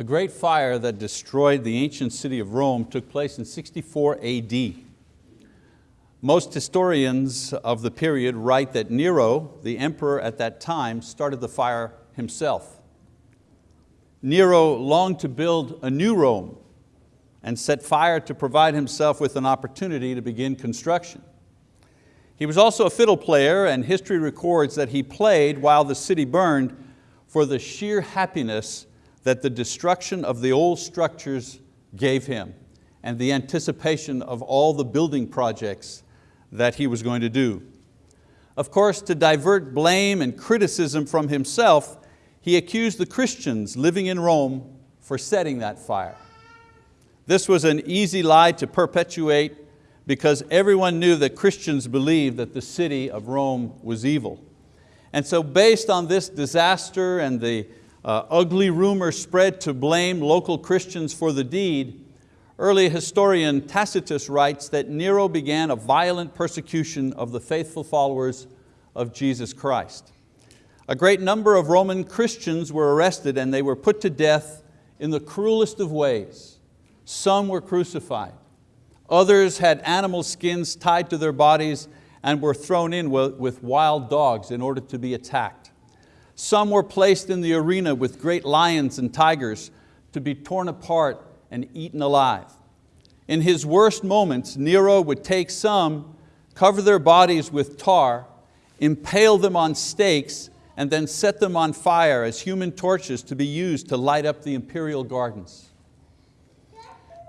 The great fire that destroyed the ancient city of Rome took place in 64 AD. Most historians of the period write that Nero, the emperor at that time, started the fire himself. Nero longed to build a new Rome and set fire to provide himself with an opportunity to begin construction. He was also a fiddle player and history records that he played while the city burned for the sheer happiness that the destruction of the old structures gave him and the anticipation of all the building projects that he was going to do. Of course, to divert blame and criticism from himself, he accused the Christians living in Rome for setting that fire. This was an easy lie to perpetuate because everyone knew that Christians believed that the city of Rome was evil. And so based on this disaster and the uh, ugly rumor spread to blame local Christians for the deed, early historian Tacitus writes that Nero began a violent persecution of the faithful followers of Jesus Christ. A great number of Roman Christians were arrested and they were put to death in the cruelest of ways. Some were crucified. Others had animal skins tied to their bodies and were thrown in with wild dogs in order to be attacked. Some were placed in the arena with great lions and tigers to be torn apart and eaten alive. In his worst moments, Nero would take some, cover their bodies with tar, impale them on stakes, and then set them on fire as human torches to be used to light up the imperial gardens.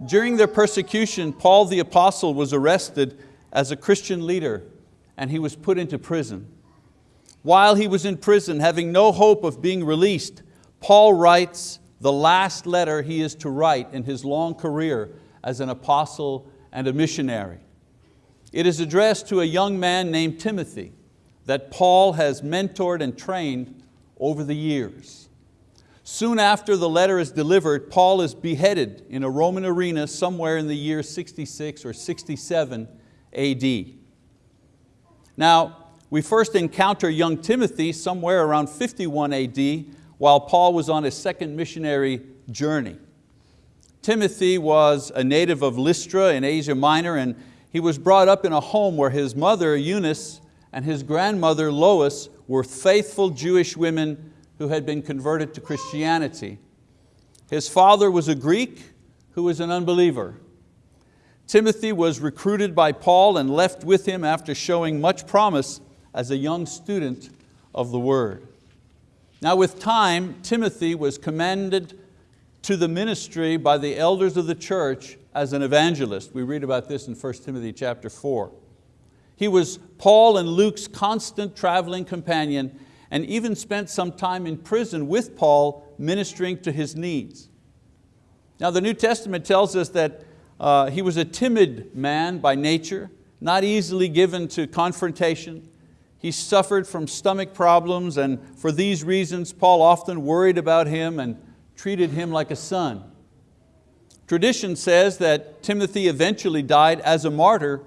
During their persecution, Paul the apostle was arrested as a Christian leader and he was put into prison. While he was in prison, having no hope of being released, Paul writes the last letter he is to write in his long career as an apostle and a missionary. It is addressed to a young man named Timothy that Paul has mentored and trained over the years. Soon after the letter is delivered, Paul is beheaded in a Roman arena somewhere in the year 66 or 67 AD. Now, we first encounter young Timothy somewhere around 51 AD while Paul was on his second missionary journey. Timothy was a native of Lystra in Asia Minor and he was brought up in a home where his mother Eunice and his grandmother Lois were faithful Jewish women who had been converted to Christianity. His father was a Greek who was an unbeliever. Timothy was recruited by Paul and left with him after showing much promise as a young student of the word. Now with time, Timothy was commended to the ministry by the elders of the church as an evangelist. We read about this in 1 Timothy chapter 4. He was Paul and Luke's constant traveling companion and even spent some time in prison with Paul ministering to his needs. Now the New Testament tells us that uh, he was a timid man by nature, not easily given to confrontation. He suffered from stomach problems and for these reasons Paul often worried about him and treated him like a son. Tradition says that Timothy eventually died as a martyr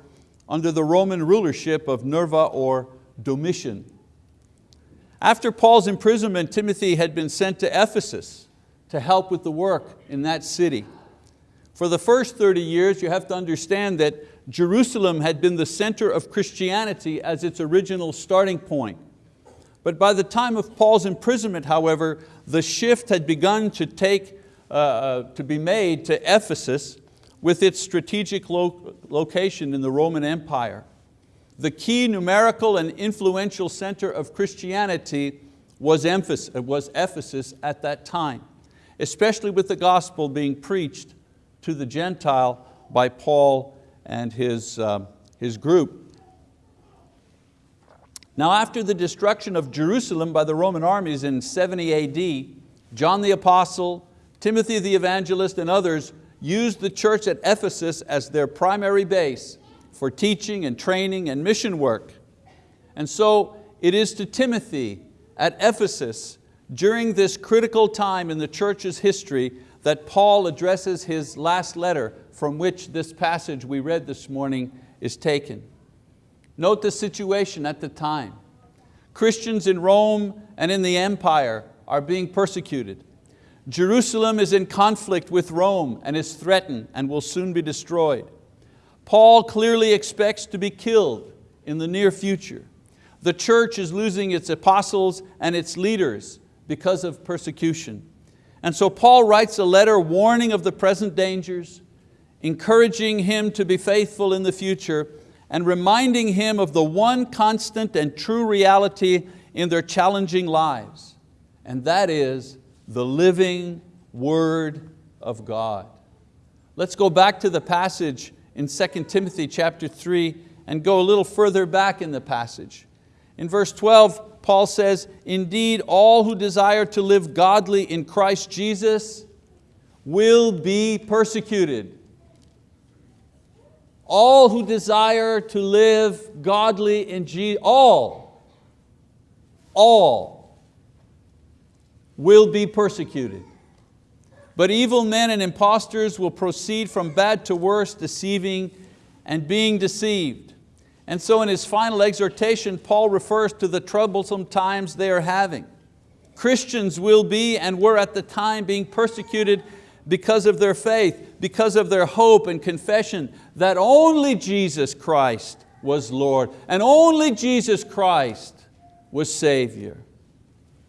under the Roman rulership of Nerva or Domitian. After Paul's imprisonment, Timothy had been sent to Ephesus to help with the work in that city. For the first 30 years, you have to understand that Jerusalem had been the center of Christianity as its original starting point. But by the time of Paul's imprisonment, however, the shift had begun to, take, uh, uh to be made to Ephesus with its strategic lo location in the Roman Empire the key numerical and influential center of Christianity was Ephesus at that time, especially with the gospel being preached to the Gentile by Paul and his, uh, his group. Now after the destruction of Jerusalem by the Roman armies in 70 AD, John the Apostle, Timothy the Evangelist and others used the church at Ephesus as their primary base for teaching and training and mission work. And so it is to Timothy at Ephesus during this critical time in the church's history that Paul addresses his last letter from which this passage we read this morning is taken. Note the situation at the time. Christians in Rome and in the empire are being persecuted. Jerusalem is in conflict with Rome and is threatened and will soon be destroyed. Paul clearly expects to be killed in the near future. The church is losing its apostles and its leaders because of persecution. And so Paul writes a letter warning of the present dangers, encouraging him to be faithful in the future, and reminding him of the one constant and true reality in their challenging lives, and that is the living Word of God. Let's go back to the passage in 2 Timothy chapter 3 and go a little further back in the passage. In verse 12, Paul says, Indeed, all who desire to live godly in Christ Jesus will be persecuted. All who desire to live godly in Jesus, all, all will be persecuted. But evil men and impostors will proceed from bad to worse, deceiving and being deceived. And so in his final exhortation, Paul refers to the troublesome times they are having. Christians will be and were at the time being persecuted because of their faith, because of their hope and confession that only Jesus Christ was Lord and only Jesus Christ was Savior.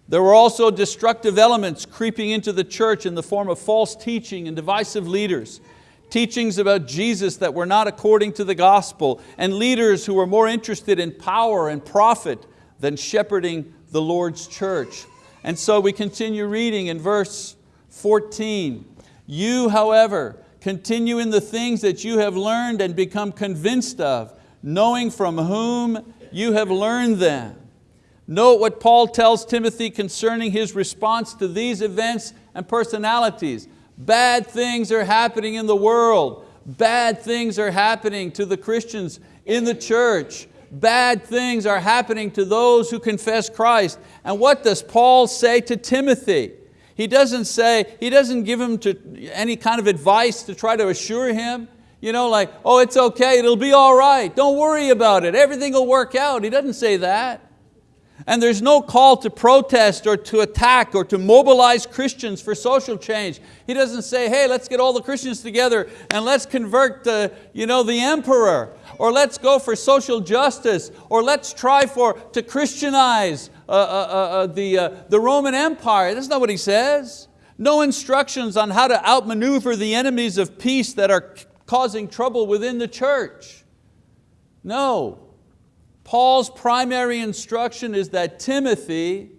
There were also destructive elements creeping into the church in the form of false teaching and divisive leaders, teachings about Jesus that were not according to the gospel, and leaders who were more interested in power and profit than shepherding the Lord's church. And so we continue reading in verse 14. You, however, continue in the things that you have learned and become convinced of, knowing from whom you have learned them Note what Paul tells Timothy concerning his response to these events and personalities. Bad things are happening in the world. Bad things are happening to the Christians in the church. Bad things are happening to those who confess Christ. And what does Paul say to Timothy? He doesn't say, he doesn't give him to any kind of advice to try to assure him, you know, like, oh, it's okay, it'll be all right, don't worry about it, everything will work out. He doesn't say that. And there's no call to protest or to attack or to mobilize Christians for social change. He doesn't say, hey, let's get all the Christians together and let's convert the, you know, the emperor, or let's go for social justice, or let's try for, to Christianize uh, uh, uh, uh the, uh, the Roman Empire. That's not what he says. No instructions on how to outmaneuver the enemies of peace that are causing trouble within the church. No, Paul's primary instruction is that Timothy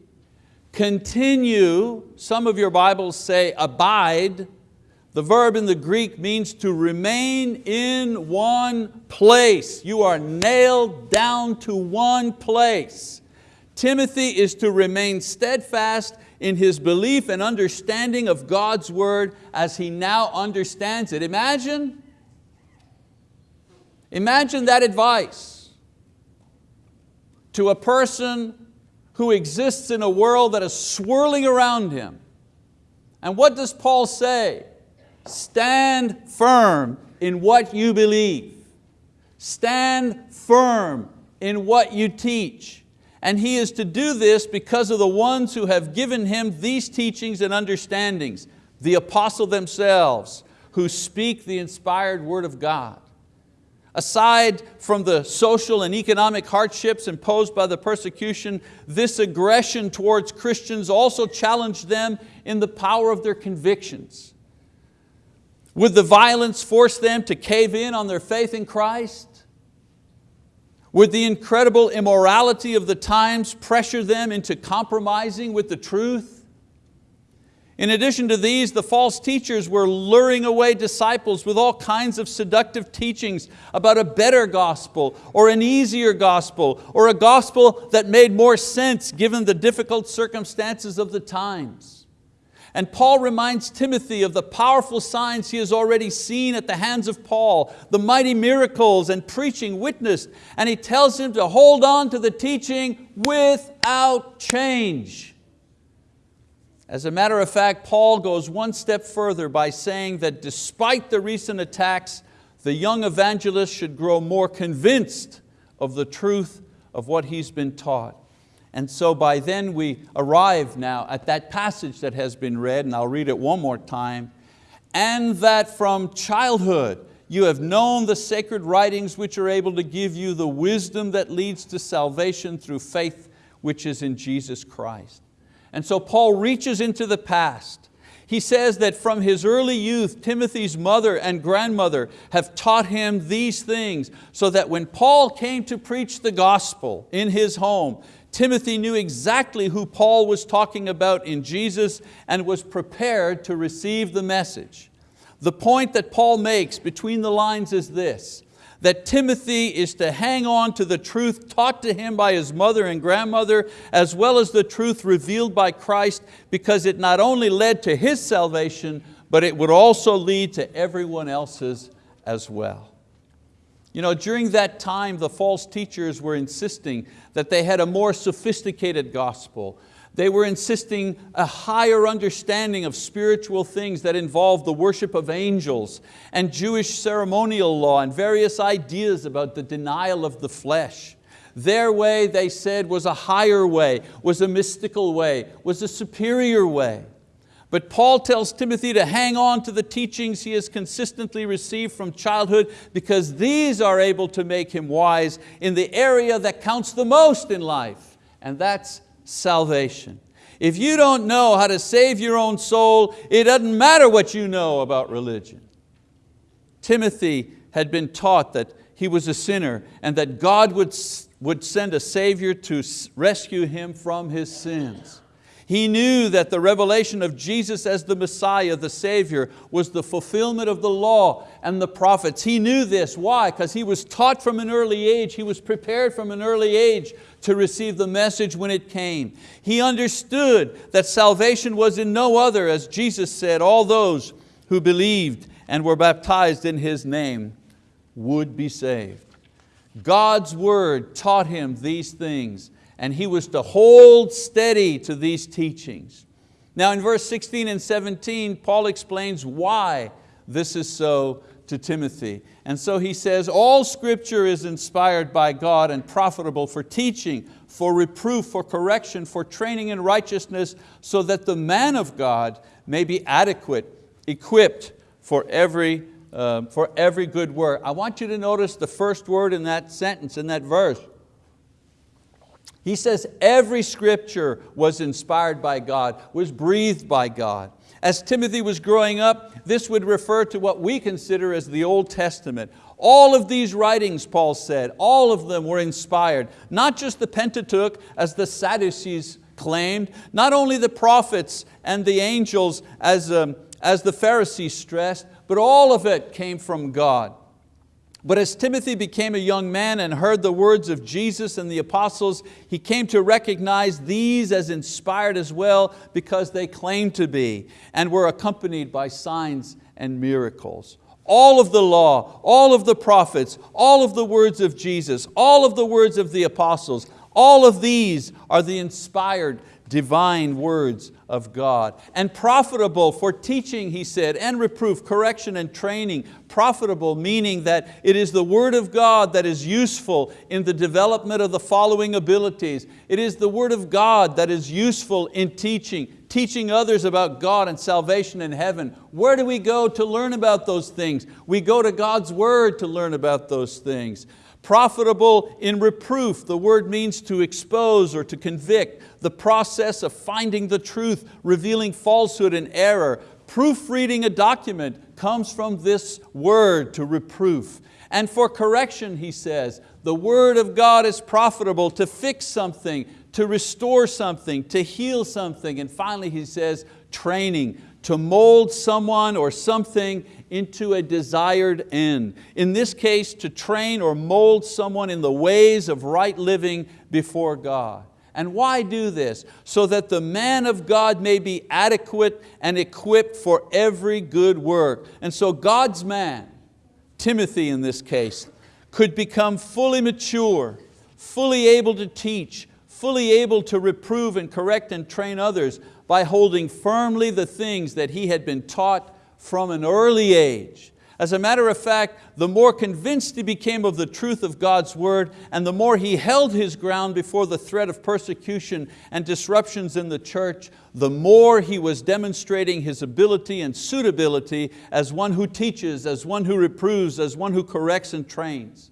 continue, some of your Bibles say abide, the verb in the Greek means to remain in one place. You are nailed down to one place. Timothy is to remain steadfast in his belief and understanding of God's word as he now understands it. Imagine, imagine that advice to a person who exists in a world that is swirling around him. And what does Paul say? Stand firm in what you believe. Stand firm in what you teach. And he is to do this because of the ones who have given him these teachings and understandings, the apostle themselves, who speak the inspired word of God. Aside from the social and economic hardships imposed by the persecution, this aggression towards Christians also challenged them in the power of their convictions. Would the violence force them to cave in on their faith in Christ? Would the incredible immorality of the times pressure them into compromising with the truth? In addition to these, the false teachers were luring away disciples with all kinds of seductive teachings about a better gospel or an easier gospel or a gospel that made more sense given the difficult circumstances of the times. And Paul reminds Timothy of the powerful signs he has already seen at the hands of Paul, the mighty miracles and preaching witnessed, and he tells him to hold on to the teaching without change. As a matter of fact, Paul goes one step further by saying that despite the recent attacks, the young evangelist should grow more convinced of the truth of what he's been taught. And so by then we arrive now at that passage that has been read, and I'll read it one more time. And that from childhood you have known the sacred writings which are able to give you the wisdom that leads to salvation through faith which is in Jesus Christ. And so Paul reaches into the past. He says that from his early youth, Timothy's mother and grandmother have taught him these things so that when Paul came to preach the gospel in his home, Timothy knew exactly who Paul was talking about in Jesus and was prepared to receive the message. The point that Paul makes between the lines is this, that Timothy is to hang on to the truth taught to him by his mother and grandmother, as well as the truth revealed by Christ, because it not only led to his salvation, but it would also lead to everyone else's as well. You know, during that time, the false teachers were insisting that they had a more sophisticated gospel, they were insisting a higher understanding of spiritual things that involved the worship of angels and Jewish ceremonial law and various ideas about the denial of the flesh. Their way, they said, was a higher way, was a mystical way, was a superior way. But Paul tells Timothy to hang on to the teachings he has consistently received from childhood because these are able to make him wise in the area that counts the most in life, and that's salvation. If you don't know how to save your own soul, it doesn't matter what you know about religion. Timothy had been taught that he was a sinner and that God would, would send a Savior to rescue him from his sins. He knew that the revelation of Jesus as the Messiah, the Savior, was the fulfillment of the law and the prophets. He knew this, why? Because he was taught from an early age, he was prepared from an early age to receive the message when it came. He understood that salvation was in no other, as Jesus said, all those who believed and were baptized in His name would be saved. God's word taught him these things and he was to hold steady to these teachings. Now in verse 16 and 17, Paul explains why this is so to Timothy. And so he says, all scripture is inspired by God and profitable for teaching, for reproof, for correction, for training in righteousness, so that the man of God may be adequate, equipped for every, uh, for every good work. I want you to notice the first word in that sentence, in that verse, he says every scripture was inspired by God, was breathed by God. As Timothy was growing up, this would refer to what we consider as the Old Testament. All of these writings, Paul said, all of them were inspired. Not just the Pentateuch, as the Sadducees claimed, not only the prophets and the angels, as, um, as the Pharisees stressed, but all of it came from God. But as Timothy became a young man and heard the words of Jesus and the apostles, he came to recognize these as inspired as well because they claimed to be and were accompanied by signs and miracles. All of the law, all of the prophets, all of the words of Jesus, all of the words of the apostles, all of these are the inspired divine words of God. And profitable for teaching, he said, and reproof, correction and training. Profitable meaning that it is the word of God that is useful in the development of the following abilities. It is the word of God that is useful in teaching, teaching others about God and salvation in heaven. Where do we go to learn about those things? We go to God's word to learn about those things. Profitable in reproof, the word means to expose or to convict, the process of finding the truth, revealing falsehood and error. Proofreading a document comes from this word to reproof. And for correction, he says, the word of God is profitable to fix something, to restore something, to heal something. And finally he says, training, to mold someone or something into a desired end. In this case, to train or mold someone in the ways of right living before God. And why do this? So that the man of God may be adequate and equipped for every good work. And so God's man, Timothy in this case, could become fully mature, fully able to teach, fully able to reprove and correct and train others by holding firmly the things that he had been taught from an early age. As a matter of fact, the more convinced he became of the truth of God's word and the more he held his ground before the threat of persecution and disruptions in the church, the more he was demonstrating his ability and suitability as one who teaches, as one who reproves, as one who corrects and trains.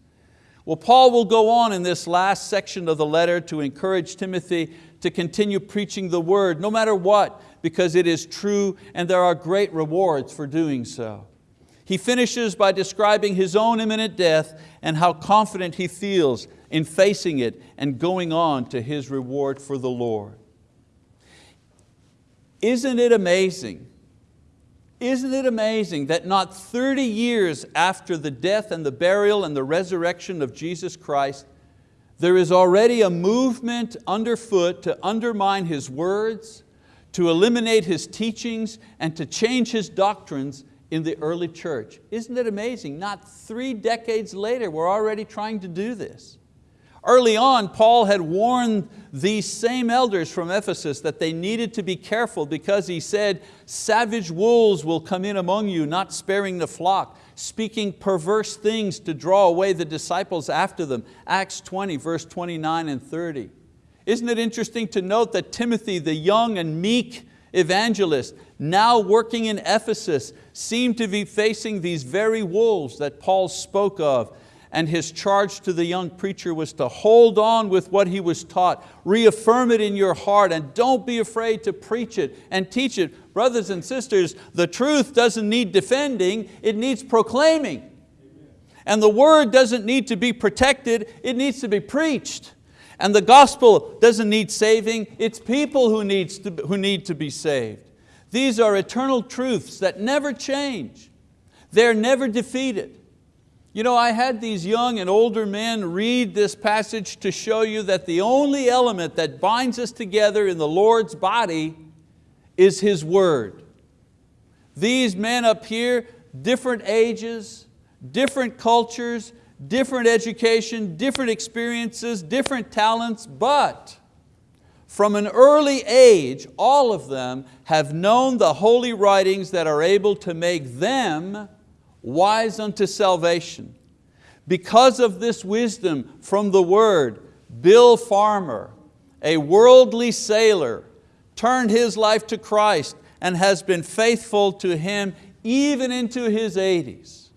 Well, Paul will go on in this last section of the letter to encourage Timothy to continue preaching the word no matter what, because it is true and there are great rewards for doing so. He finishes by describing his own imminent death and how confident he feels in facing it and going on to his reward for the Lord. Isn't it amazing? Isn't it amazing that not 30 years after the death and the burial and the resurrection of Jesus Christ, there is already a movement underfoot to undermine His words, to eliminate His teachings, and to change His doctrines in the early church. Isn't it amazing? Not three decades later, we're already trying to do this. Early on, Paul had warned these same elders from Ephesus that they needed to be careful because he said, savage wolves will come in among you, not sparing the flock, speaking perverse things to draw away the disciples after them. Acts 20, verse 29 and 30. Isn't it interesting to note that Timothy, the young and meek evangelist, now working in Ephesus, seemed to be facing these very wolves that Paul spoke of and his charge to the young preacher was to hold on with what he was taught, reaffirm it in your heart and don't be afraid to preach it and teach it. Brothers and sisters, the truth doesn't need defending, it needs proclaiming. And the word doesn't need to be protected, it needs to be preached. And the gospel doesn't need saving, it's people who, needs to, who need to be saved. These are eternal truths that never change. They're never defeated. You know, I had these young and older men read this passage to show you that the only element that binds us together in the Lord's body is His word. These men up here, different ages, different cultures, different education, different experiences, different talents, but from an early age, all of them have known the holy writings that are able to make them wise unto salvation. Because of this wisdom from the word, Bill Farmer, a worldly sailor, turned his life to Christ and has been faithful to Him even into his 80s.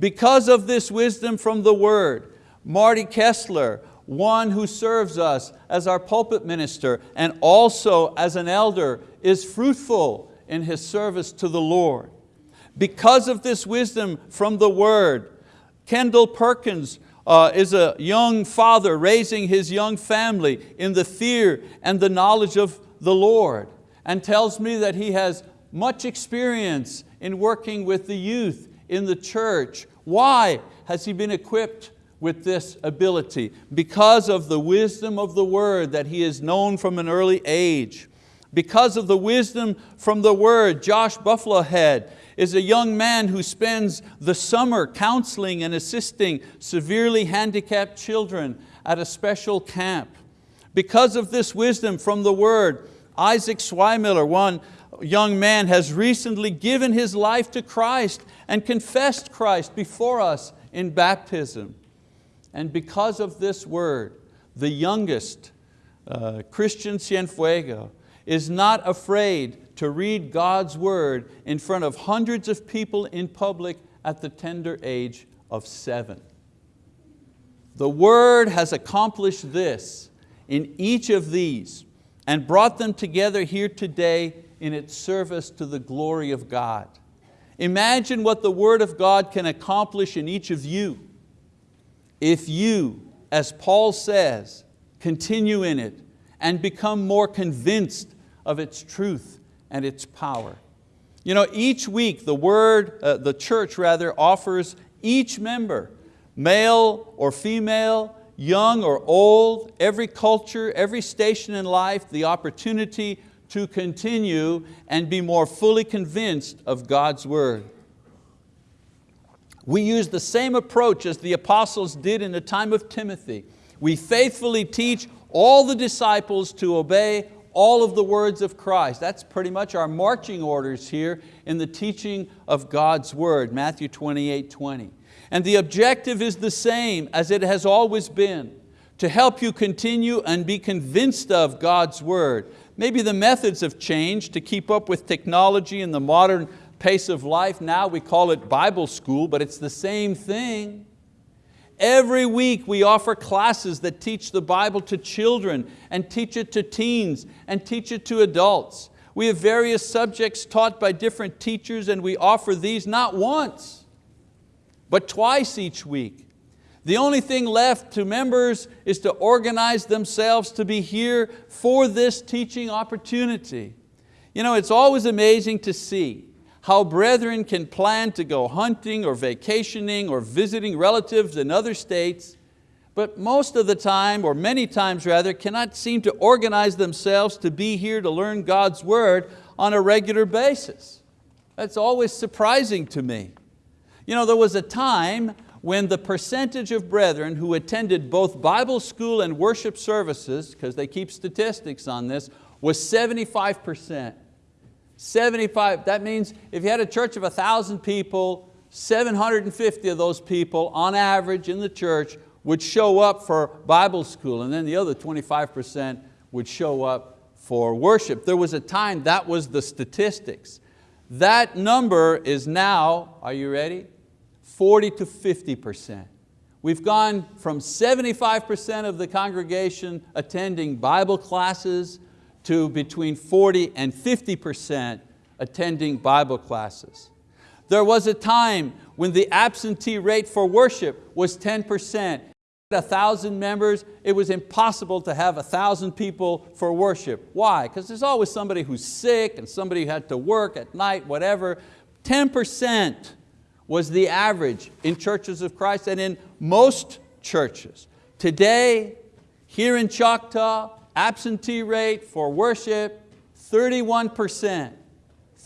Because of this wisdom from the word, Marty Kessler, one who serves us as our pulpit minister and also as an elder, is fruitful in his service to the Lord. Because of this wisdom from the word, Kendall Perkins uh, is a young father raising his young family in the fear and the knowledge of the Lord and tells me that he has much experience in working with the youth in the church. Why has he been equipped with this ability? Because of the wisdom of the word that he is known from an early age. Because of the wisdom from the word, Josh Buffalo Head is a young man who spends the summer counseling and assisting severely handicapped children at a special camp. Because of this wisdom from the word, Isaac Swimiller, one young man, has recently given his life to Christ and confessed Christ before us in baptism. And because of this word, the youngest, uh, Christian Cienfuego, is not afraid to read God's word in front of hundreds of people in public at the tender age of seven. The word has accomplished this in each of these and brought them together here today in its service to the glory of God. Imagine what the word of God can accomplish in each of you if you, as Paul says, continue in it and become more convinced of its truth and its power. You know, each week the word, uh, the church rather, offers each member, male or female, young or old, every culture, every station in life, the opportunity to continue and be more fully convinced of God's word. We use the same approach as the apostles did in the time of Timothy. We faithfully teach all the disciples to obey all of the words of Christ. That's pretty much our marching orders here in the teaching of God's word, Matthew 28, 20. And the objective is the same as it has always been, to help you continue and be convinced of God's word. Maybe the methods have changed to keep up with technology and the modern pace of life. Now we call it Bible school, but it's the same thing. Every week we offer classes that teach the Bible to children and teach it to teens and teach it to adults. We have various subjects taught by different teachers and we offer these not once, but twice each week. The only thing left to members is to organize themselves to be here for this teaching opportunity. You know, it's always amazing to see how brethren can plan to go hunting or vacationing or visiting relatives in other states, but most of the time, or many times rather, cannot seem to organize themselves to be here to learn God's word on a regular basis. That's always surprising to me. You know, there was a time when the percentage of brethren who attended both Bible school and worship services, because they keep statistics on this, was 75 percent. 75, that means if you had a church of 1,000 people, 750 of those people on average in the church would show up for Bible school and then the other 25% would show up for worship. There was a time that was the statistics. That number is now, are you ready? 40 to 50%. We've gone from 75% of the congregation attending Bible classes to between 40 and 50% attending Bible classes. There was a time when the absentee rate for worship was 10%. A thousand members, it was impossible to have a thousand people for worship. Why? Because there's always somebody who's sick and somebody who had to work at night, whatever. 10% was the average in churches of Christ and in most churches. Today, here in Choctaw, Absentee rate for worship, 31%.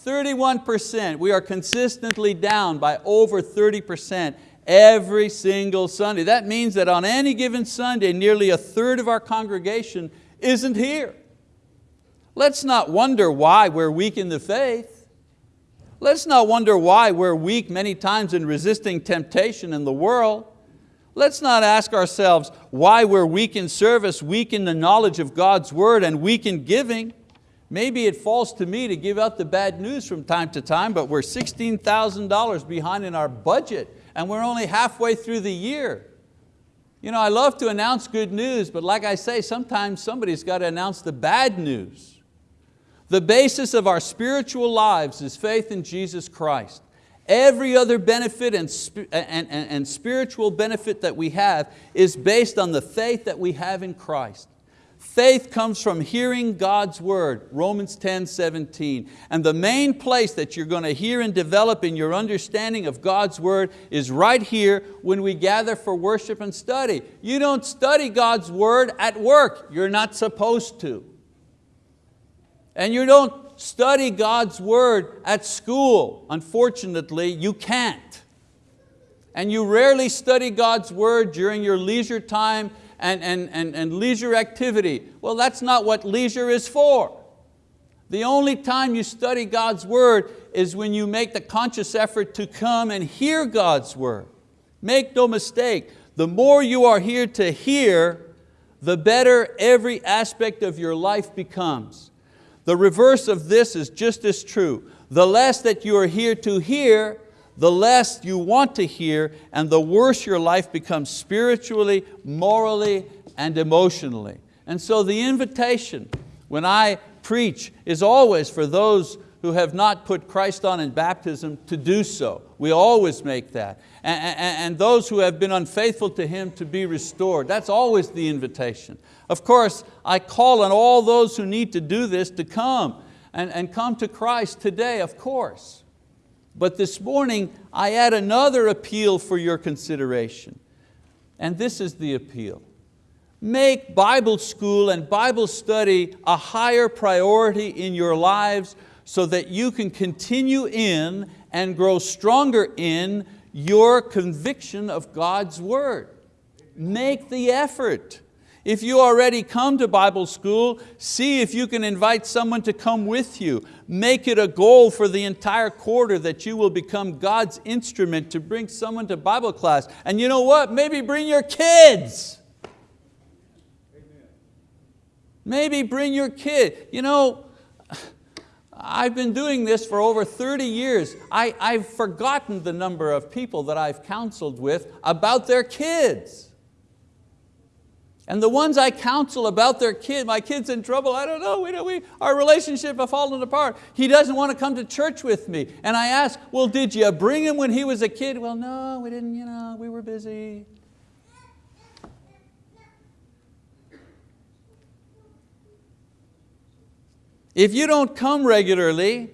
31%, we are consistently down by over 30% every single Sunday. That means that on any given Sunday, nearly a third of our congregation isn't here. Let's not wonder why we're weak in the faith. Let's not wonder why we're weak many times in resisting temptation in the world. Let's not ask ourselves why we're weak in service, weak in the knowledge of God's word, and weak in giving. Maybe it falls to me to give out the bad news from time to time, but we're $16,000 behind in our budget and we're only halfway through the year. You know, I love to announce good news, but like I say, sometimes somebody's got to announce the bad news. The basis of our spiritual lives is faith in Jesus Christ. Every other benefit and, and, and, and spiritual benefit that we have is based on the faith that we have in Christ. Faith comes from hearing God's word, Romans 10, 17. And the main place that you're going to hear and develop in your understanding of God's word is right here when we gather for worship and study. You don't study God's word at work, you're not supposed to. And you don't study God's word at school. Unfortunately, you can't. And you rarely study God's word during your leisure time and, and, and, and leisure activity. Well, that's not what leisure is for. The only time you study God's word is when you make the conscious effort to come and hear God's word. Make no mistake, the more you are here to hear, the better every aspect of your life becomes. The reverse of this is just as true. The less that you are here to hear, the less you want to hear, and the worse your life becomes spiritually, morally, and emotionally. And so the invitation when I preach is always for those who have not put Christ on in baptism to do so. We always make that. And, and, and, those who have been unfaithful to Him to be restored. That's always the invitation. Of course, I call on all those who need to do this to come and, and come to Christ today, of course. But this morning, I add another appeal for your consideration. And this is the appeal. Make Bible school and Bible study a higher priority in your lives so that you can continue in and grow stronger in your conviction of God's word. Make the effort. If you already come to Bible school, see if you can invite someone to come with you. Make it a goal for the entire quarter that you will become God's instrument to bring someone to Bible class. And you know what? Maybe bring your kids. Maybe bring your kid. You know, I've been doing this for over 30 years. I, I've forgotten the number of people that I've counseled with about their kids. And the ones I counsel about their kid, my kid's in trouble, I don't know, we, we, our relationship has fallen apart. He doesn't want to come to church with me. And I ask, well, did you bring him when he was a kid? Well, no, we didn't, you know, we were busy. If you don't come regularly,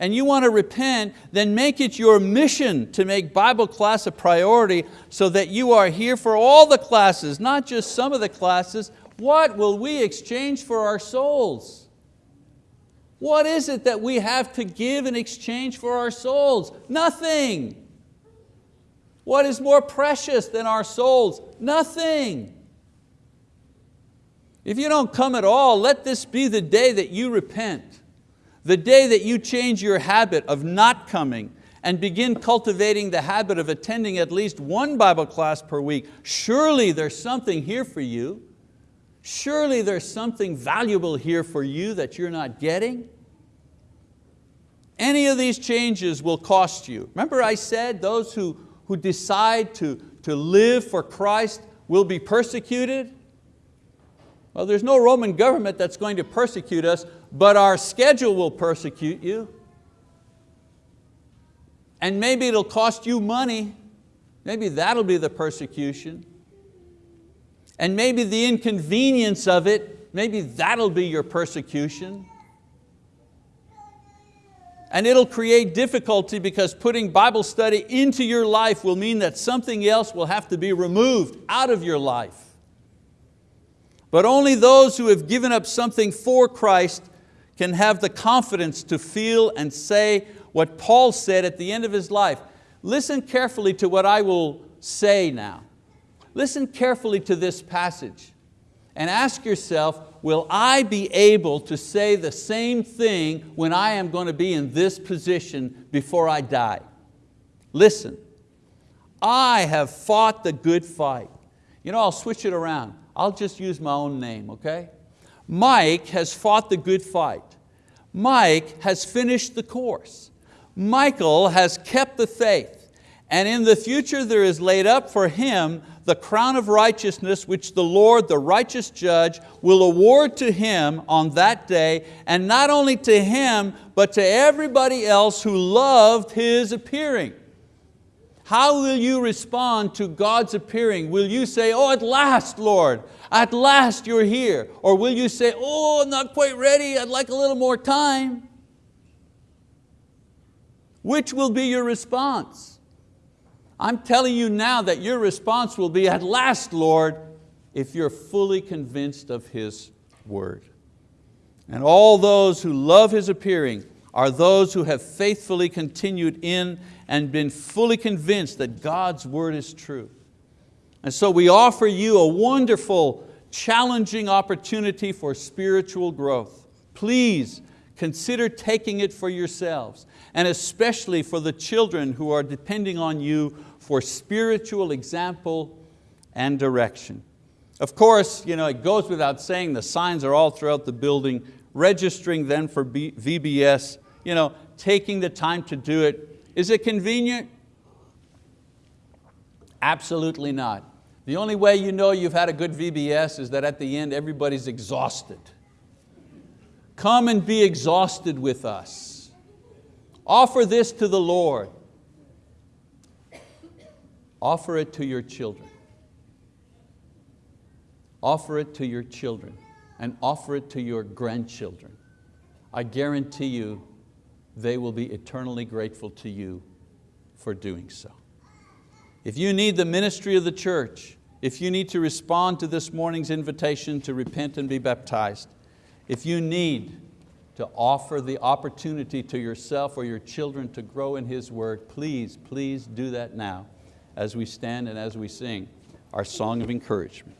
and you want to repent, then make it your mission to make Bible class a priority so that you are here for all the classes, not just some of the classes. What will we exchange for our souls? What is it that we have to give in exchange for our souls? Nothing. What is more precious than our souls? Nothing. If you don't come at all, let this be the day that you repent the day that you change your habit of not coming and begin cultivating the habit of attending at least one Bible class per week, surely there's something here for you. Surely there's something valuable here for you that you're not getting. Any of these changes will cost you. Remember I said those who, who decide to, to live for Christ will be persecuted? Well, there's no Roman government that's going to persecute us, but our schedule will persecute you. And maybe it'll cost you money. Maybe that'll be the persecution. And maybe the inconvenience of it, maybe that'll be your persecution. And it'll create difficulty because putting Bible study into your life will mean that something else will have to be removed out of your life. But only those who have given up something for Christ can have the confidence to feel and say what Paul said at the end of his life. Listen carefully to what I will say now. Listen carefully to this passage and ask yourself, will I be able to say the same thing when I am going to be in this position before I die? Listen, I have fought the good fight. You know, I'll switch it around. I'll just use my own name, okay? Mike has fought the good fight. Mike has finished the course. Michael has kept the faith. And in the future there is laid up for him the crown of righteousness which the Lord, the righteous judge, will award to him on that day, and not only to him, but to everybody else who loved his appearing. How will you respond to God's appearing? Will you say, oh, at last, Lord, at last you're here? Or will you say, oh, I'm not quite ready, I'd like a little more time? Which will be your response? I'm telling you now that your response will be, at last, Lord, if you're fully convinced of His word. And all those who love His appearing are those who have faithfully continued in and been fully convinced that God's word is true. And so we offer you a wonderful, challenging opportunity for spiritual growth. Please consider taking it for yourselves and especially for the children who are depending on you for spiritual example and direction. Of course, you know, it goes without saying the signs are all throughout the building, registering then for VBS, you know, taking the time to do it is it convenient? Absolutely not. The only way you know you've had a good VBS is that at the end everybody's exhausted. Come and be exhausted with us. Offer this to the Lord. Offer it to your children. Offer it to your children and offer it to your grandchildren. I guarantee you they will be eternally grateful to you for doing so. If you need the ministry of the church, if you need to respond to this morning's invitation to repent and be baptized, if you need to offer the opportunity to yourself or your children to grow in His word, please, please do that now as we stand and as we sing our song of encouragement.